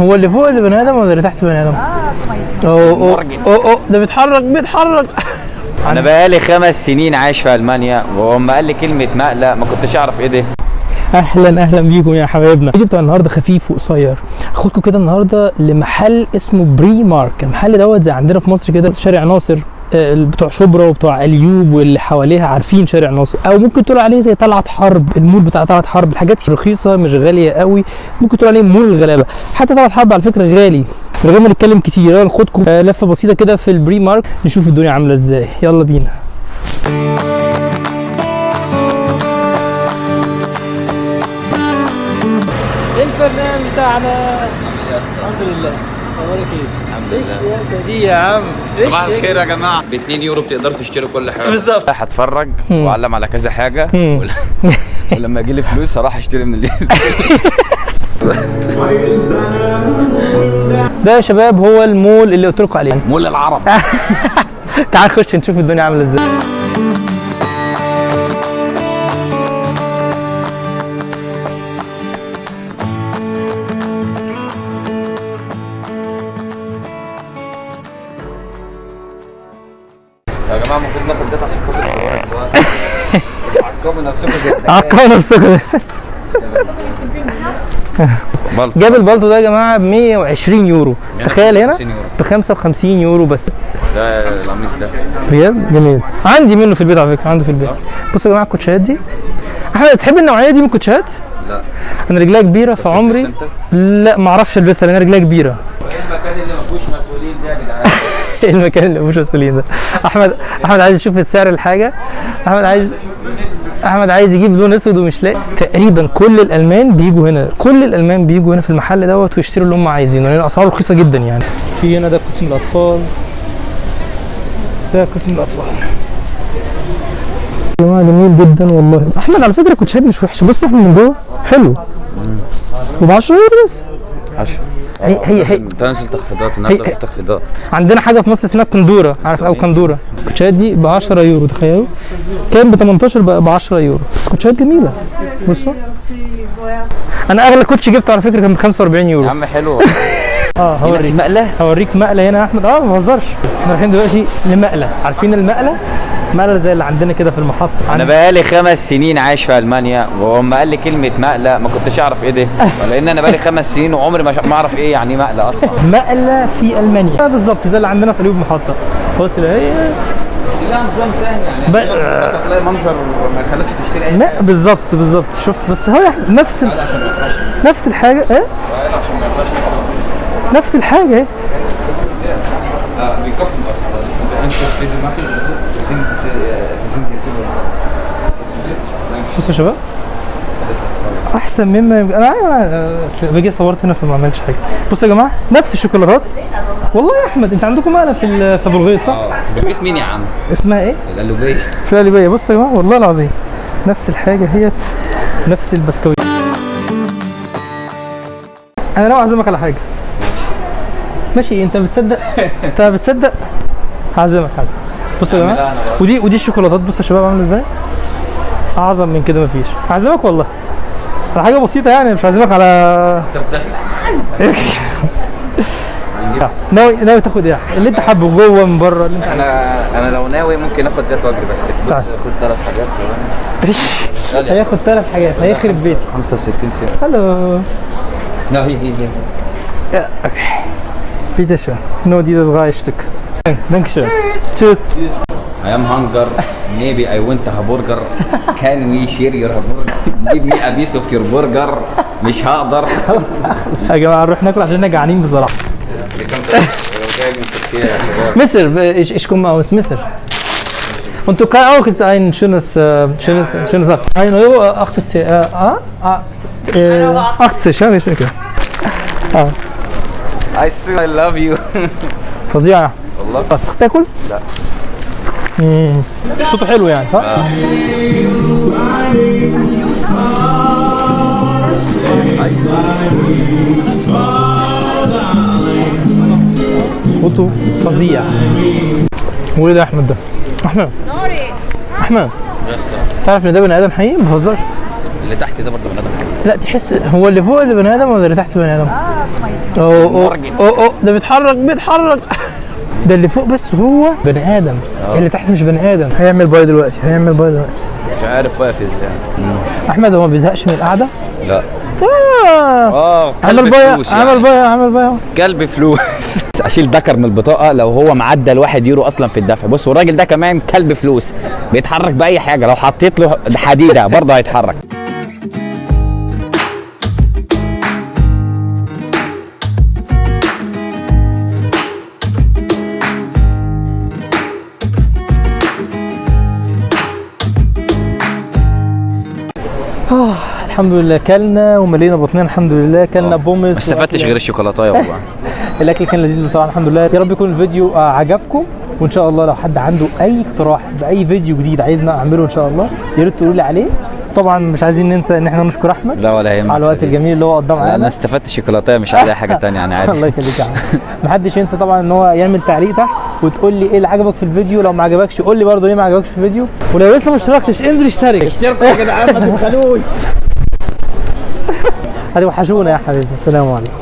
هو اللي فوق اللي بني آدم ولا اللي تحت بني آدم؟ اوه اوه اوه أوه، ده بيتحرك بيتحرك. أنا بقالي خمس سنين عايش في ألمانيا ولما قال لي كلمة مقلق ما كنتش أعرف إيه ده. أهلا أهلا بيكم يا حبايبنا. الفيديو بتاع النهارده خفيف وقصير. هاخدكم كده النهارده لمحل اسمه بري مارك المحل دوت زي عندنا في مصر كده شارع ناصر. بتوع شبرا وبتوع اليوب واللي حواليها عارفين شارع ناصر. أو ممكن تقول عليه زي طلعت حرب المول بتاع طلعت حرب الحاجات رخيصة مش غالية قوي. ممكن تقول عليه مول الغلابة. حتى طلعت حرب على فكرة غالي. من غير ما نتكلم كتير. يلا ناخدكم آه، لفة بسيطة كده في البري مارك نشوف الدنيا عاملة إزاي. يلا بينا. البرنامج بتاعنا. الحمد لله. أخبارك إيه؟ الحمد لله دي يا عم؟ صباح الخير يا جماعة ب 2 يورو بتقدروا تشتروا كل حاجة بالظبط. مم. وأعلم على كذا حاجة. ول- ولما يجي لي فلوس هروح أشتري من اللي ده يا شباب هو المول اللي قلت لكم عليه مول العرب تعال نخش نشوف الدنيا عاملة إزاي ده عشان خاطر دلوقتي عقبوا نفسكم. زي. عقبوا نفسكم. جاب البلطو ده يا جماعة ب 120 يورو. تخيل هنا 150 يورو. ب 55 يورو بس. ده القميص ده. بجد؟ جميل. عندي منه في البيت على فكرة عندي في البيت. بصوا يا جماعة الكوتشيات دي. أحمد تحب النوعية دي من الكوتشيات؟ لا. أنا رجليا كبيرة في عمري أنت؟ لا ما أعرفش ألبسها لأن أنا رجليا كبيرة إيه المكان اللي ما فيهوش مسؤولين ده يا جدعان إيه المكان اللي مش مسؤولين ده. أحمد أحمد عايز يشوف السعر الحاجة. أحمد عايز أحمد عايز يجيب لون أسود ومش لاقي. تقريبا كل الألمان بيجوا هنا. كل الألمان بيجوا هنا في المحل دوت ويشتروا اللي هم عايزينه لأن الأسعار رخيصة جدا يعني. في هنا ده قسم الأطفال. ده قسم الأطفال. يا جماعة جميل جدا والله. أحمد على فكرة كوتشات مش وحشة. بص احمد من جوه. حلو. وب 10 يورو بس. عشان هي هي هي تنزل تخفيضات النهارده هي- في تخفيضات عندنا حاجة في مصر اسمها كندورة. عارف أو كندورة. الكوتشات دي ب 10 يورو تخيلوا. كان ب 18 ب 10 يورو. بس كوتشات جميلة. بصوا. أنا أغلى كوتش جبته على فكرة كان ب 45 يا يورو عم حلو آه هوريك. مقلة؟ هوريك مقلة هنا يا أحمد. آه ما بهزرش. إحنا رايحين دلوقتي لمقلة. عارفين المقلة؟ مقلة زي اللي عندنا كده في المحطة. أنا بقالي خمس سنين عايش في ألمانيا ولما قال لي كلمة مقلة ما كنتش أعرف إيه ده لأن أنا بقالي خمس سنين وعمري ما أعرف إيه يعني مقلة أصلا. مقلة في ألمانيا. بالظبط زي اللي عندنا في اليوم محطة. بص اللي هي بس لها نظام تاني يعني. هتلاقي منظر ما يخليكش تشتري أي لا بالظبط بالظبط شفت. بس هو نفس ال... نفس الحاجة إيه؟ نفس الحاجة. إيه لا بيكفي بس. بصوا يا شباب. أحسن مما يمكن. أنا باجي صورت هنا فما عملتش حاجة. بصوا يا جماعة نفس الشوكولاتات. والله يا أحمد أنت عندكم مقله في في أبو الغيط صح؟ آه بيت مين يا عم؟ اسمها إيه؟ القلوبيه في القليوبيه بصوا يا جماعة والله العظيم نفس الحاجة هيت نفس البسكويت. أنا ناوي أعزمك على حاجة. ماشي أنت بتصدق؟ أنت بتصدق؟ هعزمك هعزمك. بصوا يا جماعة. ودي ودي الشوكولاتات بصوا يا شباب عاملة إزاي أعظم من كده مفيش هعزمك والله على حاجة بسيطة يعني مش هعزمك على ناوي ناوي تاخد إيه اللي أنت حابه جوه من بره اللي أنت أنا أنا لو ناوي ممكن آخد ده واجري بس بص تعال. خد ثلاث حاجات ثواني. هياخد ثلاث حاجات هيخرب بيتي 65 سنت hallo لا هي هي هي okay. Bitte schön. Nur dieses drei Stück. thank you Jesus I am hungry ميبي اي ونت ا برجر كان وي شير يور برجر جيب 100 بيس اوف يور برجر مش هقدر. يا جماعة نروح ناكل عشان إحنا جعانين بصراحة. مصر إيش إيش كم أوس؟ مصر. انت كاي اوخ ist ein شونس شونس schönes Sack 1 Euro 80 ah 80 schön ich denke ah I see I love you. فظيعة. والله أحمد. تاكل؟ لا. مم. صوته حلو يعني صح؟ صوته فظيع وايه ده يا أحمد ده؟ أحمد احمد تعرف إن ده بني آدم حقيقي ما بهزرش اللي تحت ده برضه بني آدم لا تحس هو اللي فوق اللي بني آدم ولا اللي تحت بني آدم؟ اوه اوه. اوه اوه ده بيتحرك بيتحرك ده اللي فوق بس هو بني آدم. اللي تحت مش بني آدم. هيعمل bye دلوقتي هيعمل bye دلوقتي. مش عارف واقف إزاي. أحمد هو ما بيزهقش من القعدة؟ لا. آه. آه عمل bye فلوس عمل يعني. bye عمل bye. كلب فلوس. أشيل ذكر من البطاقة لو هو معدل واحد يورو أصلا في الدفع. بص والراجل ده كمان كلب فلوس. بيتحرك بأي حاجة. لو حطيت له حديدة برضه هيتحرك. الحمد لله كلنا وملينا بطننا الحمد لله. كلنا بومس ما استفدتش غير الشوكولاتة والله الأكل كان لذيذ بصراحة الحمد لله. يا رب يكون الفيديو آه، عجبكم. وإن شاء الله لو حد عنده أي اقتراح بأي فيديو جديد عايزنا أعمله إن شاء الله يا ريت تقولوا لي عليه. طبعا مش عايزين ننسى إن إحنا نشكر أحمد. لا ولا يهمك. على الوقت الجميل اللي هو قضاه انا معانا. استفدت الشوكولاتة مش عايز اي حاجة تانية يعني الله عادي يخليك يا عم. محدش ينسى طبعا إن هو يعمل تعليق تحت وتقول لي إيه اللي عجبك في الفيديو. لو ما عجبكش قول لي برضه ليه ما عجبكش في الفيديو. ولو لسه ما اشتركتش انزل اشترك. اشتركوا يا جدعان ما تبخلوش هتوحشونا يا حبيبي. السلام عليكم.